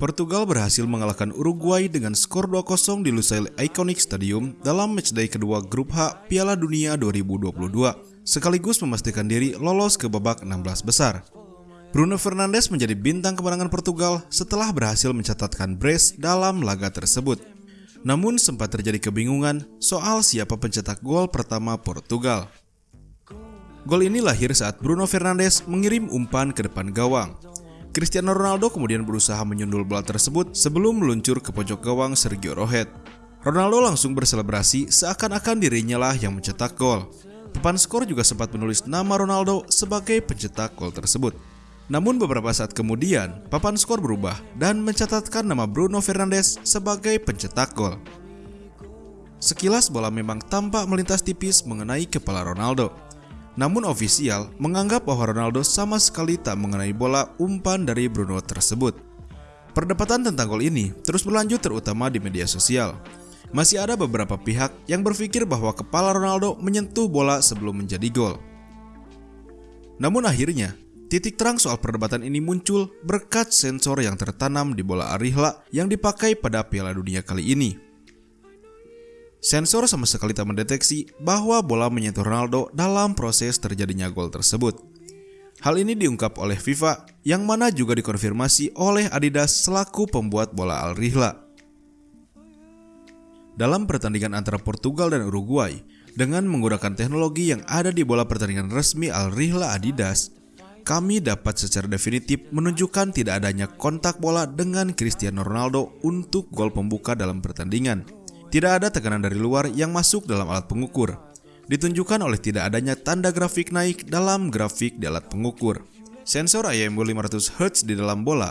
Portugal berhasil mengalahkan Uruguay dengan skor 2-0 di Lusail Iconic Stadium dalam matchday kedua grup H Piala Dunia 2022, sekaligus memastikan diri lolos ke babak 16 besar. Bruno Fernandes menjadi bintang kemenangan Portugal setelah berhasil mencatatkan brace dalam laga tersebut. Namun sempat terjadi kebingungan soal siapa pencetak gol pertama Portugal. Gol ini lahir saat Bruno Fernandes mengirim umpan ke depan gawang. Cristiano Ronaldo kemudian berusaha menyundul bola tersebut sebelum meluncur ke pojok gawang Sergio Rohet. Ronaldo langsung berselebrasi seakan-akan dirinya lah yang mencetak gol. Papan skor juga sempat menulis nama Ronaldo sebagai pencetak gol tersebut. Namun beberapa saat kemudian, papan skor berubah dan mencatatkan nama Bruno Fernandes sebagai pencetak gol. Sekilas bola memang tampak melintas tipis mengenai kepala Ronaldo. Namun ofisial menganggap bahwa Ronaldo sama sekali tak mengenai bola umpan dari Bruno tersebut. Perdebatan tentang gol ini terus berlanjut terutama di media sosial. Masih ada beberapa pihak yang berpikir bahwa kepala Ronaldo menyentuh bola sebelum menjadi gol. Namun akhirnya, titik terang soal perdebatan ini muncul berkat sensor yang tertanam di bola Arihla yang dipakai pada Piala Dunia kali ini. Sensor sama sekali tak mendeteksi bahwa bola menyentuh Ronaldo dalam proses terjadinya gol tersebut. Hal ini diungkap oleh FIFA yang mana juga dikonfirmasi oleh Adidas selaku pembuat bola Al Rihla. Dalam pertandingan antara Portugal dan Uruguay, dengan menggunakan teknologi yang ada di bola pertandingan resmi Al Rihla Adidas, kami dapat secara definitif menunjukkan tidak adanya kontak bola dengan Cristiano Ronaldo untuk gol pembuka dalam pertandingan. Tidak ada tekanan dari luar yang masuk dalam alat pengukur. Ditunjukkan oleh tidak adanya tanda grafik naik dalam grafik di alat pengukur. Sensor IMU 500 Hz di dalam bola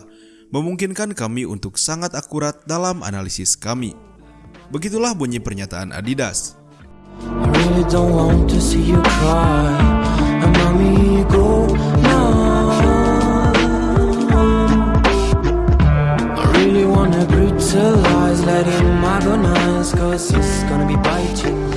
memungkinkan kami untuk sangat akurat dalam analisis kami. Begitulah bunyi pernyataan Adidas. Really wanna brutalize, let him agonize, cause he's gonna be biting.